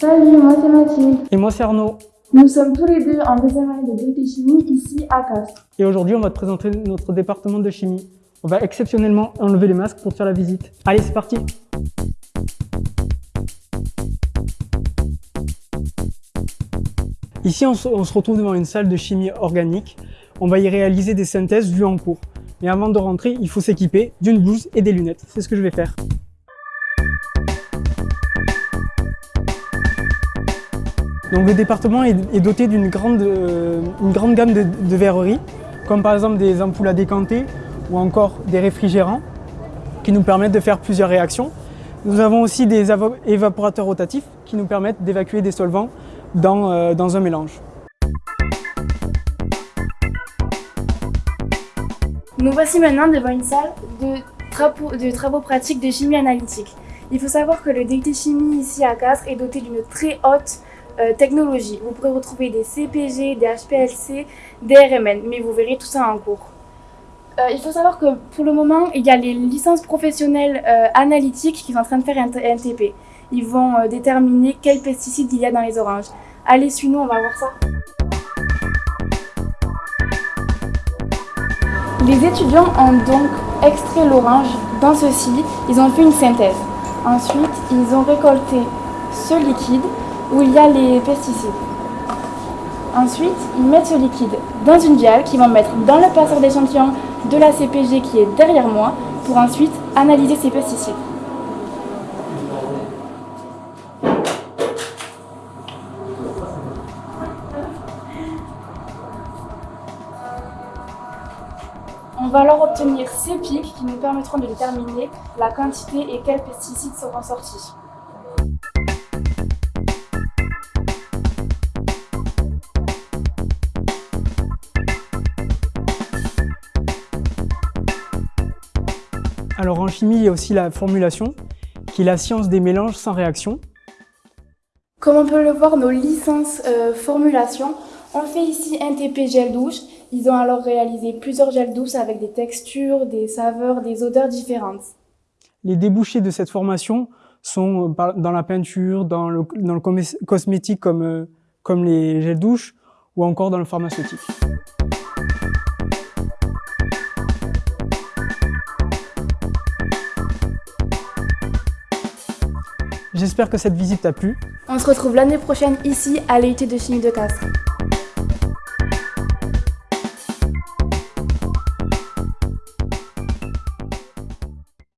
Salut, moi c'est Mathilde. Et moi c'est Arnaud. Nous sommes tous les deux en deuxième année de Chimie ici à Castres. Et aujourd'hui on va te présenter notre département de chimie. On va exceptionnellement enlever les masques pour te faire la visite. Allez c'est parti Ici on se, on se retrouve devant une salle de chimie organique. On va y réaliser des synthèses vues en cours. Mais avant de rentrer, il faut s'équiper d'une blouse et des lunettes. C'est ce que je vais faire. Donc le département est doté d'une grande, euh, grande gamme de, verreries, comme par exemple des ampoules à décanter ou encore des réfrigérants qui nous permettent de faire plusieurs réactions. Nous avons aussi des évaporateurs rotatifs qui nous permettent d'évacuer des solvants dans, euh, dans un mélange. Nous voici maintenant devant une salle de travaux, pratiques de chimie analytique. Il faut savoir que le DUT chimie ici à Castres est doté d'une très haute euh, technologie. Vous pourrez retrouver des CPG, des HPLC, des RMN, mais vous verrez tout ça en cours. Euh, il faut savoir que pour le moment, il y a les licences professionnelles euh, analytiques qui sont en train de faire un NTP. Ils vont déterminer quels pesticides il y a dans les oranges. Allez, suis-nous, on va voir ça. Les étudiants ont donc extrait l'orange dans ceci, ils ont fait une synthèse. Ensuite, ils ont récolté ce liquide où il y a les pesticides. Ensuite, ils mettent ce liquide dans une viale qu'ils vont mettre dans le passeur d'échantillon de la CPG qui est derrière moi pour ensuite analyser ces pesticides. On va alors obtenir ces pics qui nous permettront de déterminer la quantité et quels pesticides seront sortis. Alors en chimie, il y a aussi la formulation, qui est la science des mélanges sans réaction. Comme on peut le voir, nos licences euh, formulation, on fait ici un TP gel douche. Ils ont alors réalisé plusieurs gels douces avec des textures, des saveurs, des odeurs différentes. Les débouchés de cette formation sont euh, dans la peinture, dans le, dans le cosmétique comme, euh, comme les gels douches ou encore dans le pharmaceutique. J'espère que cette visite t'a plu. On se retrouve l'année prochaine ici à l'EIT de chimie de Castres.